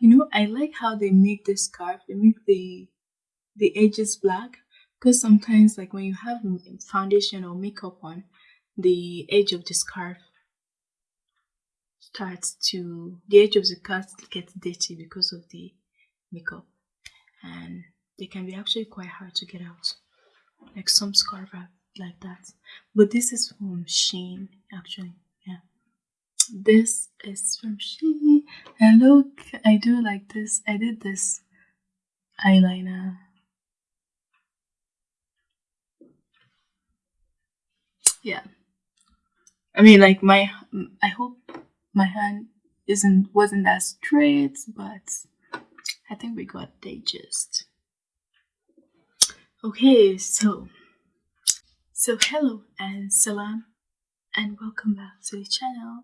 You know, I like how they make the scarf. They make the the edges black because sometimes, like when you have foundation or makeup on, the edge of the scarf starts to the edge of the scarf gets dirty because of the makeup, and they can be actually quite hard to get out. Like some scarf like that, but this is from Shein actually. This is from she and look, I do like this. I did this eyeliner. Yeah. I mean like my i hope my hand isn't wasn't that straight but i think we got the gist. Okay so so hello and salam and welcome back to the channel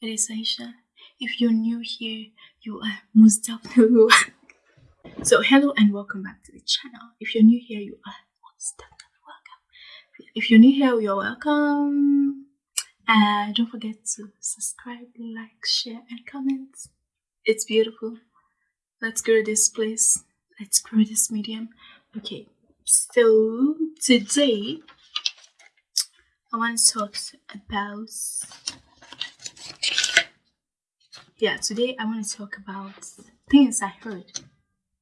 it is aisha if you're new here you are most definitely so hello and welcome back to the channel if you're new here you are most definitely if you're new here, you're welcome. And don't forget to subscribe, like, share, and comment. It's beautiful. Let's grow this place. Let's grow this medium. Okay, so today I want to talk about. Yeah, today I want to talk about things I heard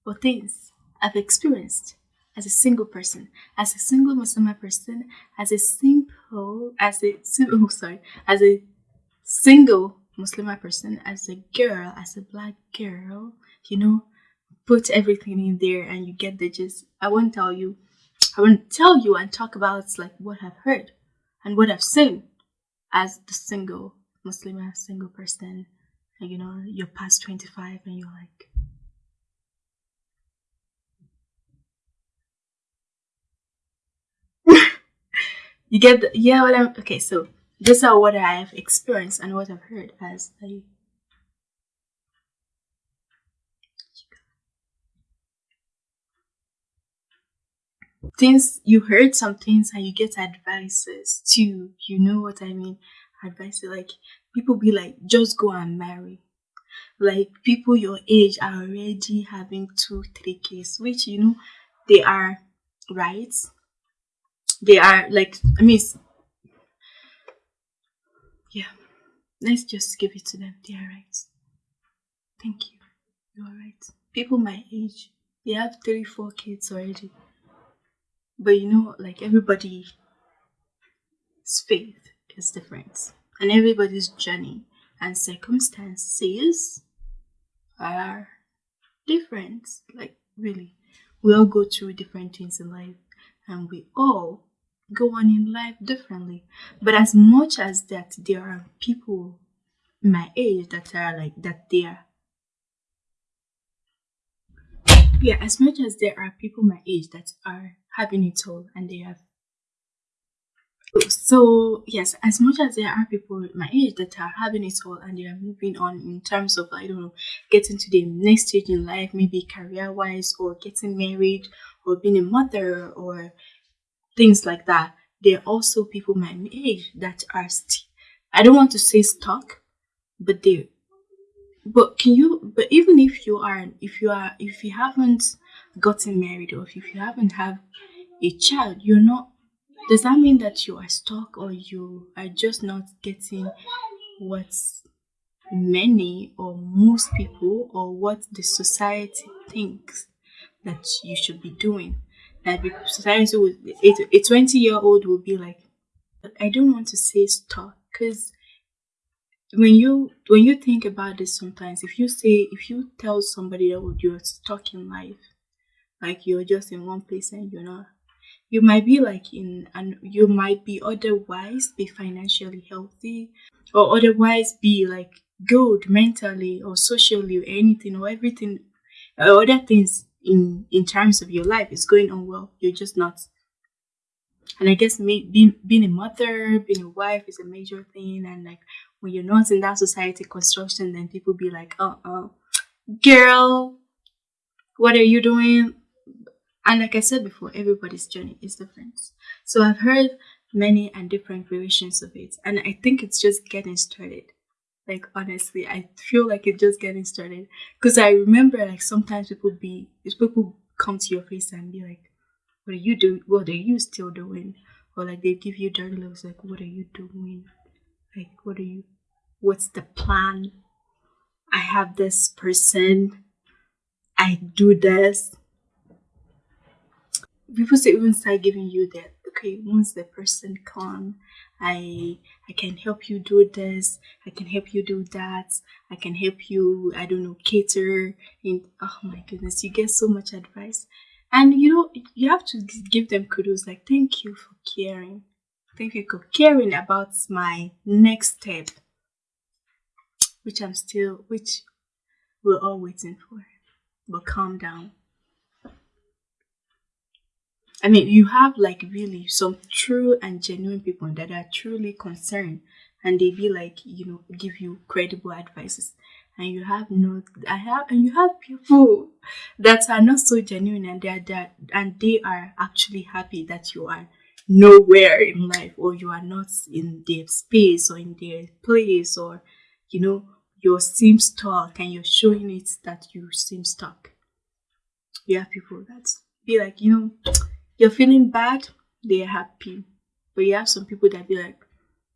or things I've experienced as a single person, as a single Muslim person, as a simple, as a oh, sorry, as a single Muslim person, as a girl, as a black girl, you know, put everything in there and you get the gist. I won't tell you, I won't tell you and talk about like what I've heard and what I've seen as the single Muslim, single person. You know, you're past 25 and you're like, You get the, yeah what I'm okay. So these are what I have experienced and what I've heard as a things you heard some things and you get advices too. You know what I mean? Advice like people be like, just go and marry. Like people your age are already having two, three kids, which you know they are right? They are like i mean yeah. Let's just give it to them. They are right. Thank you. You are right. People my age they have three four kids already. But you know like everybody's faith is different and everybody's journey and circumstances are different like really we all go through different things in life and we all go on in life differently. But as much as that there are people my age that are like that they are yeah, as much as there are people my age that are having it all and they have so yes as much as there are people my age that are having it all and they are moving on in terms of i don't know getting to the next stage in life maybe career wise or getting married or being a mother or things like that. There are also people my age that are still, I don't want to say stuck, but they, but can you, but even if you are, if you are, if you haven't gotten married or if you haven't have a child, you're not, does that mean that you are stuck or you are just not getting what many or most people or what the society thinks that you should be doing? that society would a 20 year old will be like i don't want to say stuck because when you when you think about this sometimes if you say if you tell somebody that you're stuck in life like you're just in one place and you're not you might be like in and you might be otherwise be financially healthy or otherwise be like good mentally or socially or anything or everything or other things in in terms of your life is going on well. You're just not and i guess me, being being a mother being a wife is a major thing and like when you're not in that society construction then people be like uh-uh. Girl what are you doing and like i said before everybody's journey is different so i've heard many and different variations of it and i think it's just getting started Like honestly, I feel like it's just getting started. Cause I remember like sometimes people be people come to your face and be like, What are you doing? What are you still doing? Or like they give you dirty looks like, What are you doing? Like what are you what's the plan? I have this person, I do this. People say even start giving you that okay, once the person come, I I can help you do this, I can help you do that, I can help you, I don't know, cater and oh my goodness, you get so much advice. And you know, you have to give them kudos like thank you for caring. Thank you for caring about my next step. Which I'm still which we're all waiting for. But calm down. I mean, you have like really some true and genuine people that are truly concerned and they be like, you know, give you credible advices. And you have not, I have, and you have people that are not so genuine and they are that, and they are actually happy that you are nowhere in life or you are not in their space or in their place or, you know, you seem stuck and you're showing it that you seem stuck. You have people that be like, you know, you're feeling bad, they're happy. But you have some people that be like,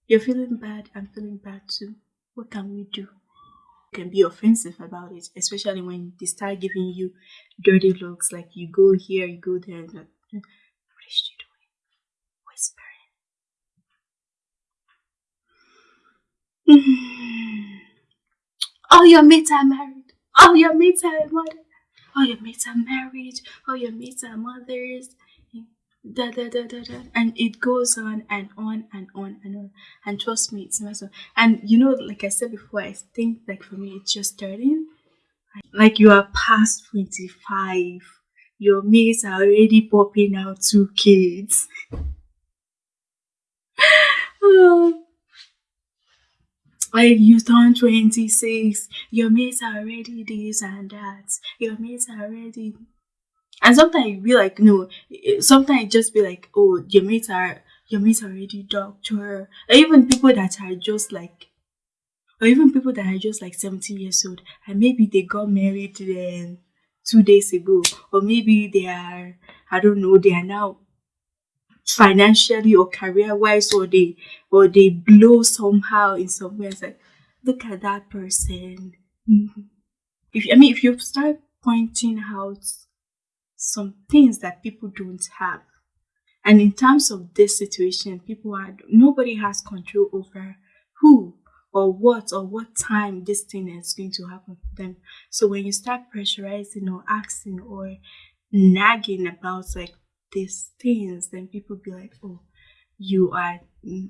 You're feeling bad, I'm feeling bad too. What can we do? You can be offensive about it, especially when they start giving you dirty looks, like you go here, you go there, and like, mm, what is she doing? Whispering. All oh, your mates are married. All your mates are mother. All your mates are married. All your mates are mothers da, da, da, da, da. and it goes on and on and on and on. And trust me it's massive and you know like i said before i think like for me it's just starting like you are past 25 your mates are already popping out two kids. Oh. Like you turn 26 your mates are already this and that. Your mates are already and sometimes you be like, no, sometimes just be like, oh, your mates are your mates are already doctor. Or even people that are just like or even people that are just like 17 years old and maybe they got married then two days ago. Or maybe they are I don't know, they are now financially or career wise or they or they blow somehow in some way. It's like look at that person. Mm-hmm. If I mean if you start pointing out some things that people don't have. And in terms of this situation, people are nobody has control over who or what or what time this thing is going to happen for them. So when you start pressurizing or asking or nagging about like these things, then people be like, oh, you are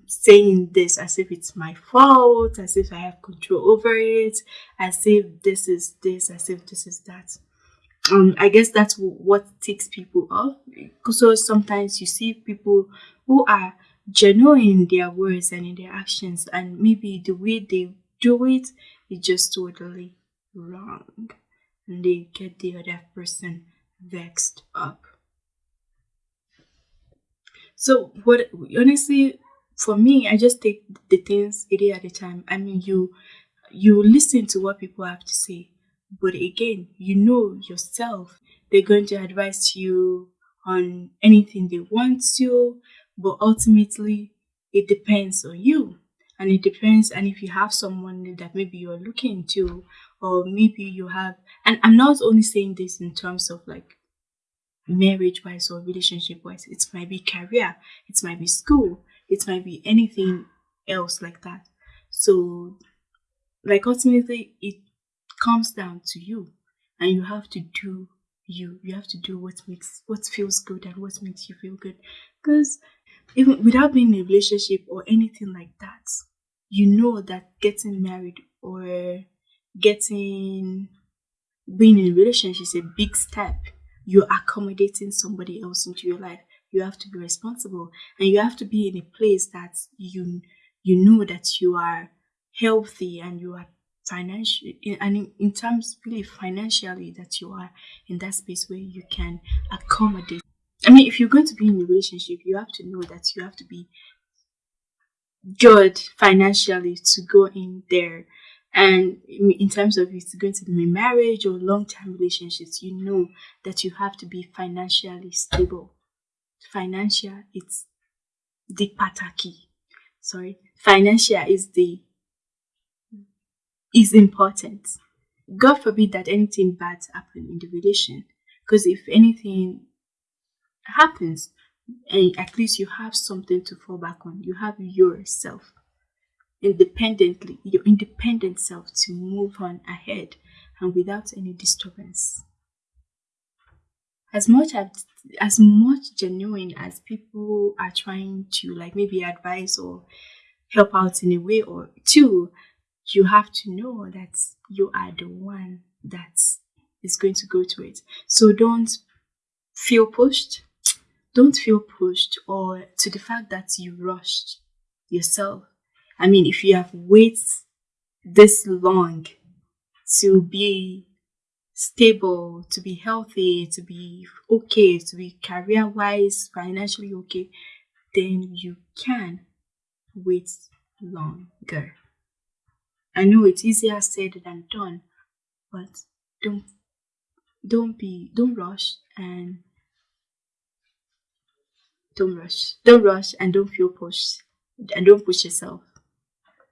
saying this as if it's my fault, as if I have control over it, as if this is this, as if this is that um, I guess that's what takes people off. So sometimes you see people who are genuine in their words and in their actions, and maybe the way they do it is just totally wrong, and they get the other person vexed up. So, what honestly, for me, I just take the things a day at a time. I mean, you you listen to what people have to say but again, you know yourself. They're going to advise you on anything they want to, but ultimately it depends on you. And it depends, and if you have someone that maybe you're looking to, or maybe you have, and I'm not only saying this in terms of like marriage wise or relationship wise, it might be career, it might be school, it might be anything else like that. So, like, ultimately, it comes down to you and you have to do you you have to do what makes what feels good and what makes you feel good. Because even without being in a relationship or anything like that you know that getting married or getting being in a relationship is a big step. You're accommodating somebody else into your life. You have to be responsible and you have to be in a place that you you know that you are healthy and you are financially and in, terms really financially that you are in that space where you can accommodate i mean if you're going to be in a relationship you have to know that you have to be good financially to go in there And in terms of it's going to be marriage or long term relationships, you know that you have to be financially stable. Financial, it's the pataki. Sorry, financial is the is important. God forbid that anything bad happen in the relation, because if anything happens, and at least you have something to fall back on. You have yourself independently, your independent self to move on ahead and without any disturbance. As much as as much genuine as people are trying to like maybe advise or help out in a way or two, you have to know that you are the one that is going to go to it. So don't feel pushed. Don't feel pushed or to the fact that you rushed yourself I mean, if you have waited this long to be stable, to be healthy, to be okay, to be career wise, financially okay, then you can wait longer. I know it's easier said than done, but don't don't be don't rush and don't rush. Don't rush and don't feel pushed and don't push yourself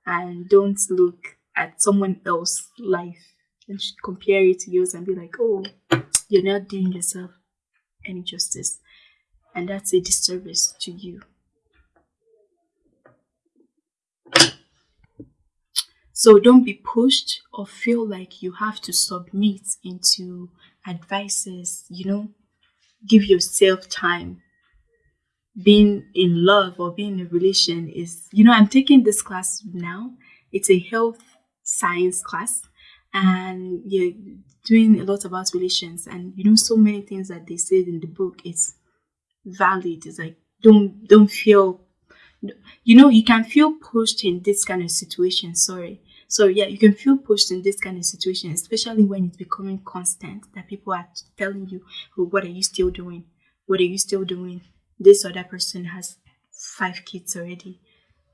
and don't look at someone else's life and compare it to yours and be like, oh, you're not doing yourself any justice. And that's a disservice to you. So don't be pushed or feel like you have to submit into advices, you know, give yourself time being in love or being in a relation is, you know, I'm taking this class now. It's a health science class, and you're doing a lot about relations. And you know, so many things that they said in the book is valid. It's like don't don't feel, you know, you can feel pushed in this kind of situation. Sorry. So yeah, you can feel pushed in this kind of situation, especially when it's becoming constant that people are telling you, oh, what are you still doing? What are you still doing? this other person has five kids already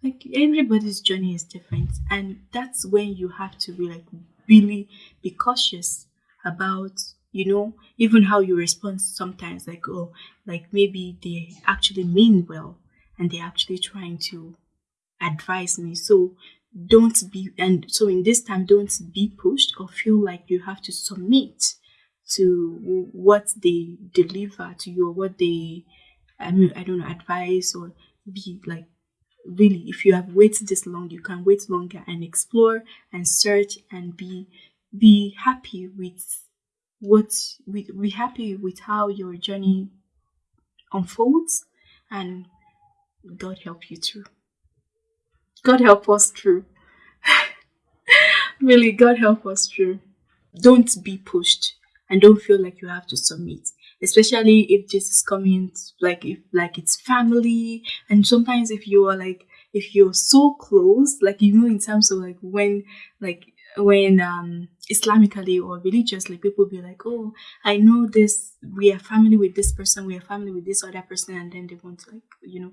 like everybody's journey is different and that's when you have to be like really be cautious about you know even how you respond sometimes like oh like maybe they actually mean well and they're actually trying to advise me so don't be and so in this time don't be pushed or feel like you have to submit to what they deliver to you or what they I mean, I don't know, advice or be like really if you have waited this long you can wait longer and explore and search and be be happy with what with be happy with how your journey unfolds and god help you through god help us through. Really god help us through. Don't be pushed and don't feel like you have to submit especially if this is coming like if like it's family. And sometimes if you are like if you're so close like you know in terms of like when like when um islamically or religiously people be like oh i know this we are family with this person we are family with this other person and then they want to like you know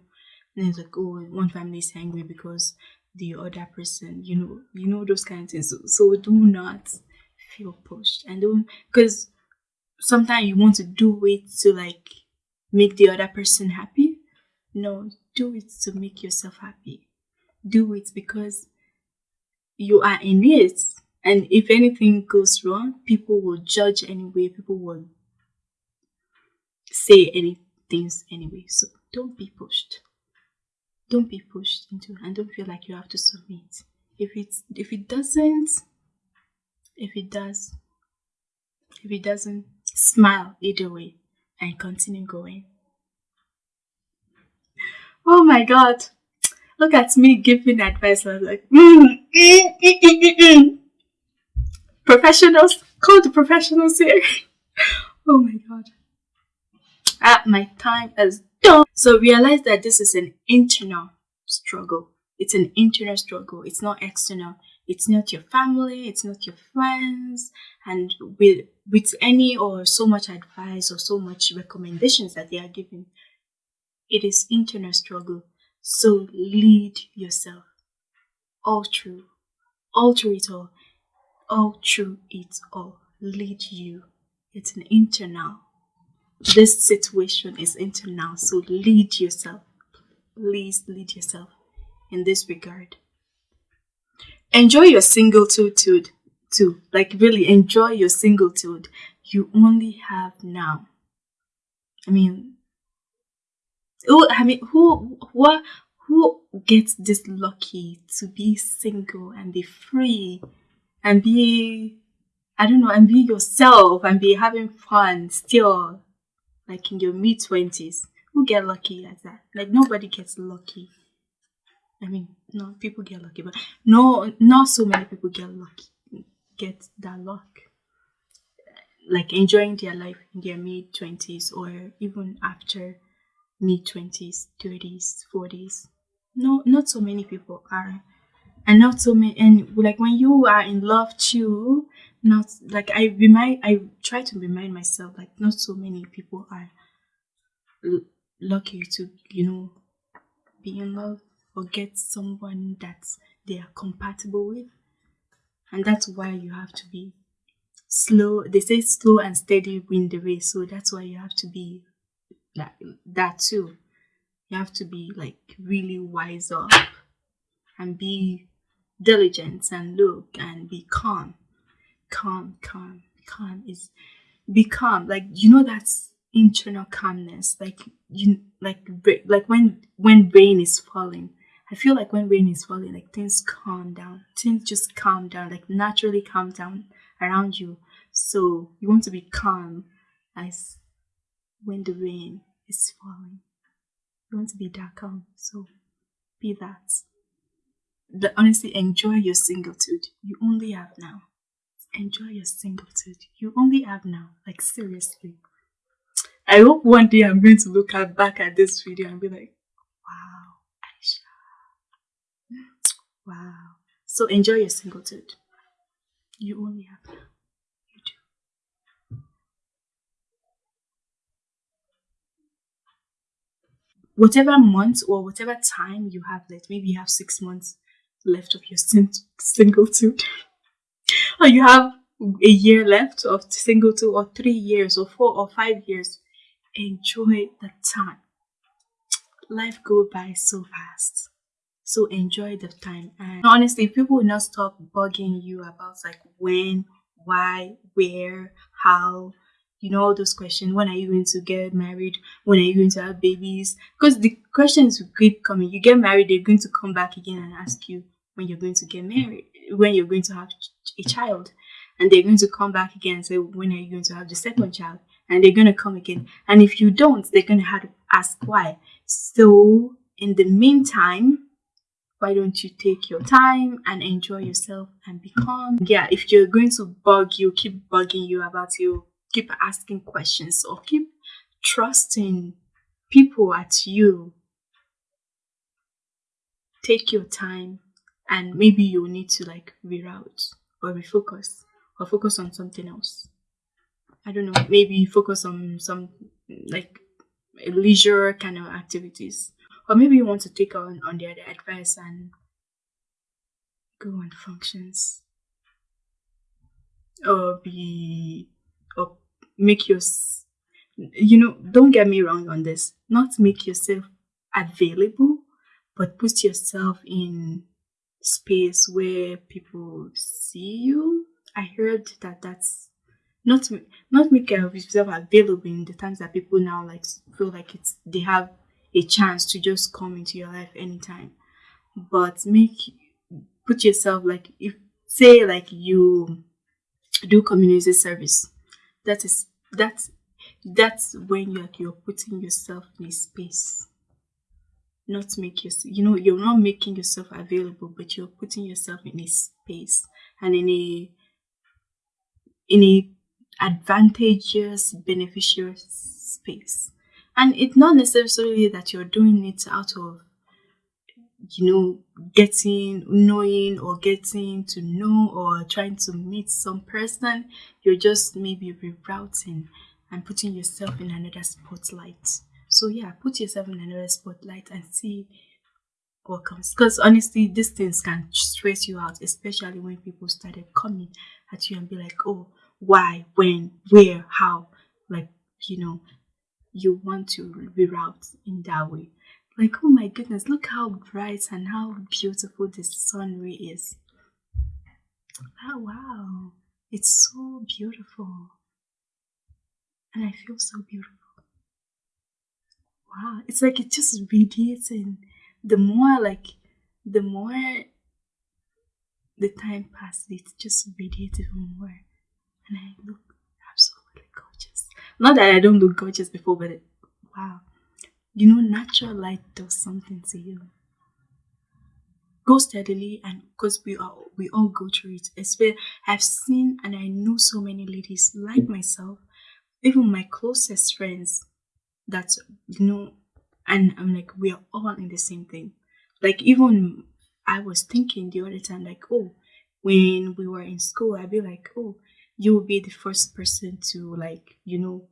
and it's like oh one family is angry because the other person you know you know those kinds of things so, so do not feel pushed and don't because sometimes you want to do it to like make the other person happy. No, do it to make yourself happy. Do it because you are in it. And if anything goes wrong, people will judge anyway. People will say any things anyway. So don't be pushed. Don't be pushed into and don't feel like you have to submit. If it's if it doesn't if it does if it doesn't Smile either way and continue going. Oh my god. Look at me giving advice. I was like, mm, mm, mm, professionals, call the professionals here. oh my god. Ah, my time done. So realize that this is an internal struggle. It's an internal struggle. It's not external. It's not your family. It's not your friends. And with with any or so much advice or so much recommendations that they are giving, it is internal struggle. So lead yourself all through, all through it all. all through it all lead you. It's an internal. This situation is into now. so lead yourself. Please lead yourself in this regard. Enjoy your singlehood too. Like really enjoy your singlehood. You only have now. I mean, who? I mean, who? What? Who gets this lucky to be single and be free and be, I don't know, and be yourself and be having fun still, like in your mid twenties? Who get lucky like that? Like nobody gets lucky. I mean, no, people get lucky, but no, not so many people get lucky, get that luck. Like enjoying their life in their mid 20s or even after mid 20s, 30s, 40s. No, not so many people are. And not so many, and like when you are in love too, not like I remind, I try to remind myself, like, not so many people are lucky to, you know, be in love or get someone that they are compatible with. And that's why you have to be slow. They say slow and steady win the race. So that's why you have to be like that too. You have to be like really wise up and be diligent and look and be calm. Calm, calm, calm is be calm. Like you know that's internal calmness. Like you like like when when rain is falling I feel like when rain is falling, like things calm down. Things just calm down, like naturally calm down around you. So you want to be calm as when the rain is falling. You want to be that calm. So be that. But honestly, enjoy your singlehood. You only have now. Enjoy your singlehood. You only have now. Like seriously. I hope one day I'm going to look back at this video and be like, Wow. Aisha. Wow. So enjoy your singlehood. You only have now. You do. Whatever month or whatever time you have left, maybe you have six months left of your sing- singlehood, or you have a year left of single two or three years, or four or five years. Enjoy the time. Life go by so fast. So enjoy the time. And honestly, people will not stop bugging you about like when, why, where, how, you know, all those questions. When are you going to get married? When are you going to have babies? Because the questions will keep coming. You get married, they're going to come back again and ask you when you're going to get married, when you're going to have a child. And they're going to come back again and say, when are you going to have the second child? And they're going to come again. And if you don't, they're going to have to ask why. So in the meantime, why don't you take your time and enjoy yourself and be calm yeah if you're going to bug you keep bugging you about you keep asking questions or keep trusting people at you take your time and maybe you need to like reroute or refocus or focus on something else i don't know maybe focus on some like leisure kind of activities or maybe you want to take on, on their, advice and go on functions. Or be, or make your, you know, don't get me wrong on this. Not make yourself available, but put yourself in space where people see you. I heard that that's not not make uh, yourself available in the times that people now like feel like it's they have a chance to just come into your life anytime. But make put yourself like if say like you do community service. That is that's that's when you're you're putting yourself in a space. Not make yourself you know, you're not making yourself available, but you're putting yourself in a space and in a in a advantageous beneficial space. And it's not necessarily that you're doing it out of you know getting knowing or getting to know or trying to meet some person. You're just maybe rerouting and putting yourself in another spotlight so yeah put yourself in another spotlight and see what comes. Because honestly, these things can stress you out, especially when people started coming at you and be like, oh, why, when, where, how. Like, you know, you want to reroute in that way. Like, oh my goodness, look how bright and how beautiful the sun ray is. Oh, wow. It's so beautiful. And I feel so beautiful. Wow. It's like it just radiates and The more, like, the more the time passes, it just radiates even more. And I look absolutely gorgeous. Not that I don't look gorgeous before, but it, wow. You know, natural light does something to you go steadily and because we all we all go through it especially i've seen and i know so many ladies like myself even my closest friends that you know and i'm like we are all in the same thing like even i was thinking the other time like oh when we were in school i'd be like oh you will be the first person to like you know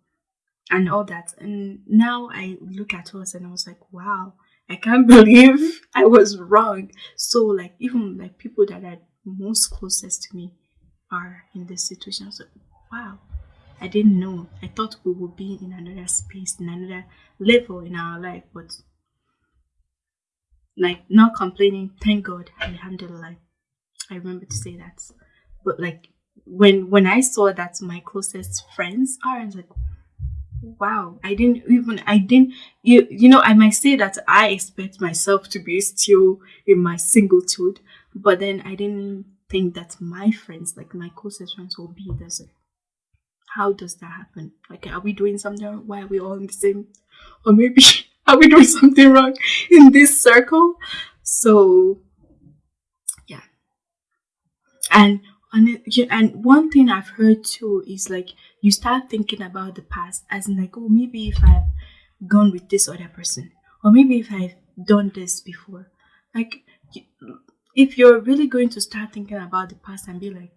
and all that and now i look at us and i was like wow I can't believe I was wrong. So like even like people that are most closest to me are in this situation. So wow, I didn't know. I thought we would be in another space, in another level in our life, but like not complaining. Thank God, Alhamdulillah. I remember to say that. But like when when I saw that my closest friends are, I was like, wow i didn't even i didn't you you know i might say that i expect myself to be still in my singlehood but then i didn't think that my friends like my closest friends will be there so how does that happen like are we doing something wrong? why are we all in the same or maybe are we doing something wrong in this circle so yeah and and and one thing I've heard too is like you start thinking about the past as in like, oh, maybe if I've gone with this other person, or maybe if I've done this before. Like, if you're really going to start thinking about the past and be like,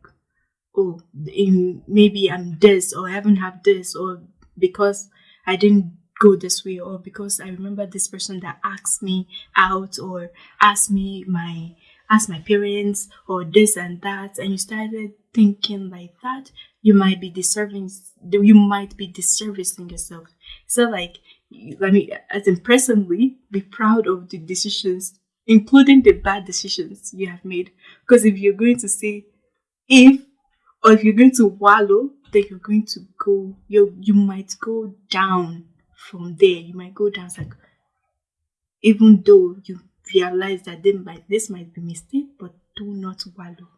oh, maybe I'm this, or I haven't had this, or because I didn't go this way, or because I remember this person that asked me out, or asked me my ask my parents or this and that. And you started thinking like that you might be deserving you might be disservicing yourself. So like let me as in presently be proud of the decisions including the bad decisions you have made. Because if you're going to say if or if you're going to wallow then you're going to go you you might go down from there you might go down like even though you realize that they might, this might be mistake, but do not wallow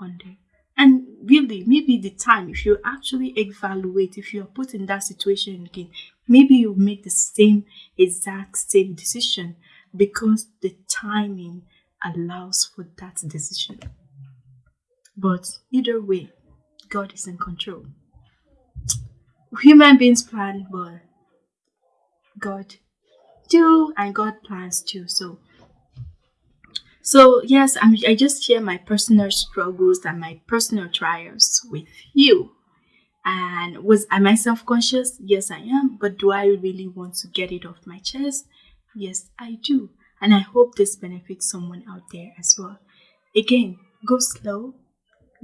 on them. And really, maybe the time, if you actually evaluate, if you are put in that situation again, maybe you make the same exact same decision because the timing allows for that decision. But either way, God is in control. Human beings plan, but God do, and God plans too. So so yes, I'm, I just share my personal struggles and my personal trials with you. And was am I self-conscious? Yes, I am. But do I really want to get it off my chest? Yes, I do. And I hope this benefits someone out there as well. Again, go slow,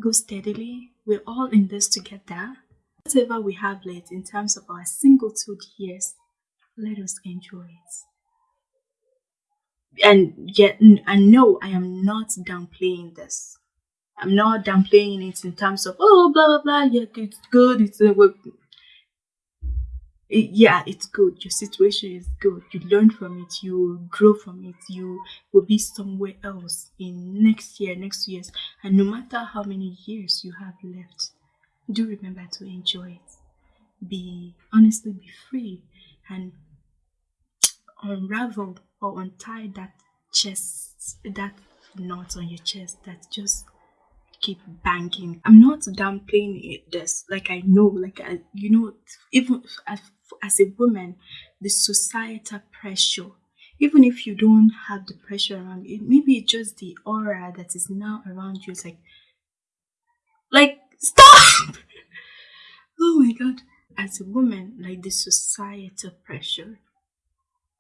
go steadily. We're all in this together. Whatever we have left in terms of our singlehood years, let us enjoy it and yet and no i am not downplaying this i'm not downplaying it in terms of oh blah blah blah yeah it's good it's uh, yeah it's good. Your situation is good. You learn from it. You grow from it. You will be somewhere else in next year next years. And no matter how many years you have left do remember to enjoy it. Be honestly be free and unravel or untie that chest, that knot on your chest that just keep banging. I'm not downplaying it. This, like I know, like I, you know, even as, as a woman, the societal pressure. Even if you don't have the pressure around it, maybe it's just the aura that is now around you. It's like, like stop. oh my god! As a woman, like the societal pressure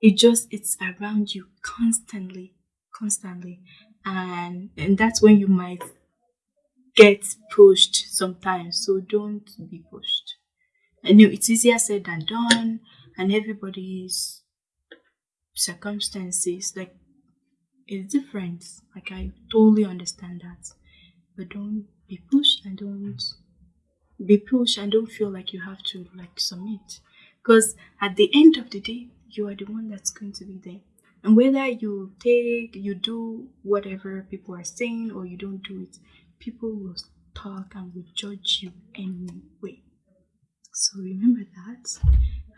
it just it's around you constantly constantly. And and that's when you might get pushed sometimes. So don't be pushed. I know it's easier said than done, and everybody's circumstances like is different. Like I totally understand that. But don't be pushed and don't be pushed and don't feel like you have to like submit. Because at the end of the day, you are the one that's going to be there. And whether you take, you do whatever people are saying or you don't do it, people will talk and will judge you anyway. So remember that.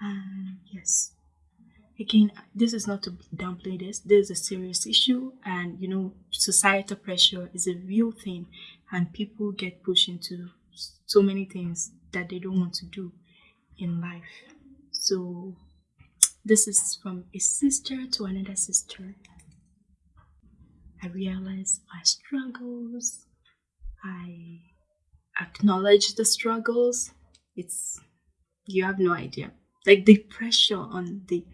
And yes, again, this is not to downplay this. This is a serious issue, and you know, societal pressure is a real thing, and people get pushed into so many things that they don't want to do in life. So, this is from a sister to another sister. I realize my struggles. I acknowledge the struggles. It's you have no idea. Like the pressure on the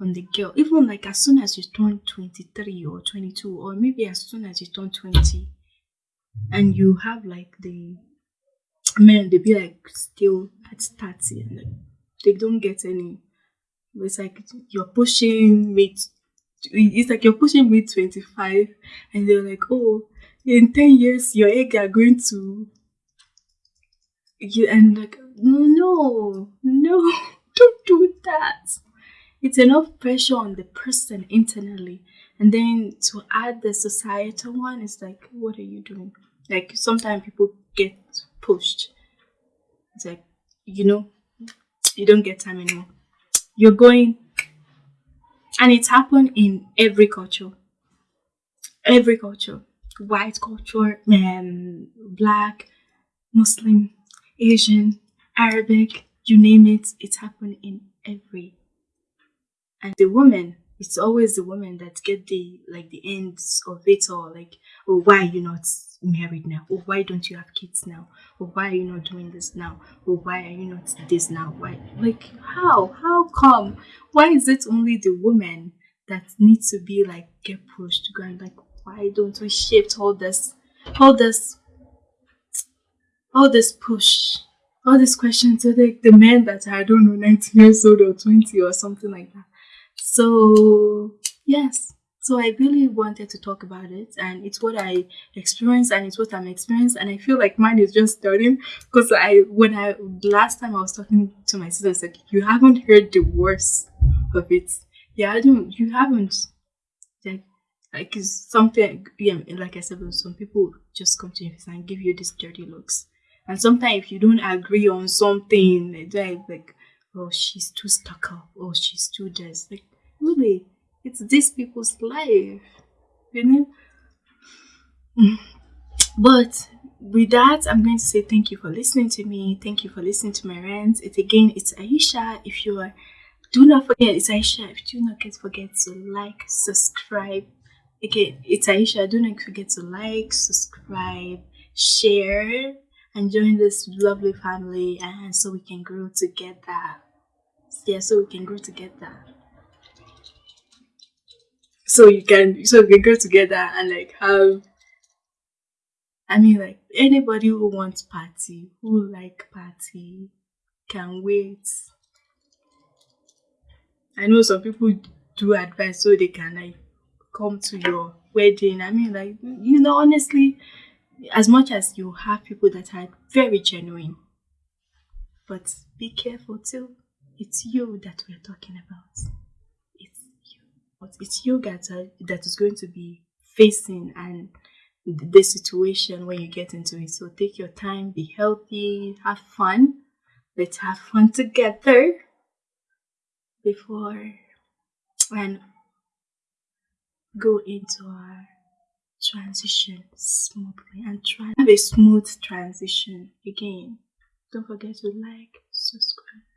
on the girl, even like as soon as you turn 23 or 22, or maybe as soon as you turn 20, and you have like the men, they be like still at 30 and like, they don't get any. It's like you're pushing mid, it's like you're pushing mid 25, and they're like, oh, in 10 years, your egg are going to. You, and like, no, no, no, don't do that. It's enough pressure on the person internally. And then to add the societal one it's like what are you doing? Like sometimes people get pushed. It's like you know you don't get time anymore. You're going and it's happened in every culture. Every culture white culture um, black muslim asian arabic you name it it's happened in every. And the woman it's always the woman that get the like the ends of it all like oh why are you not married now? Or oh, why don't you have kids now? Or oh, why are you not doing this now? Or oh, why are you not this now? Why like how? How come? Why is it only the woman that needs to be like get pushed to go and like why don't we shift all this all this all this push all these questions to like the men that are, I don't know 19 years old or 20 or something like that so, yes. So I really wanted to talk about it, and it's what I experienced, and it's what I'm experiencing, and I feel like mine is just starting because I, when I last time I was talking to my sister, I said you haven't heard the worst of it. Yeah, I don't. You haven't. Like, it's something. Yeah, like I said, some people just come to you and give you these dirty looks, and sometimes if you don't agree on something, they're like, oh, she's too stuck up, oh, she's too this, like really it's these people's life you know? But with that i'm going to say thank you for listening to me. Thank you for listening to my rants. It again it's aisha. If you are do not forget it's aisha. If you do not forget to like subscribe again it's aisha do not forget to like subscribe share and join this lovely family and so we can grow together yeah so we can grow together so you can so we can grow together and like have I mean like anybody who wants party, who like party can wait. I know some people do advice so they can like come to your wedding. I mean like you know honestly as much as you have people that are very genuine but be careful too. It's you that we're talking about It's you. but it's you that are, that is going to be facing and the situation when you get into it. So take your time, be healthy, have fun. Let's have fun together before and go into our transition smoothly and try have a smooth transition again. Don't forget to like, subscribe.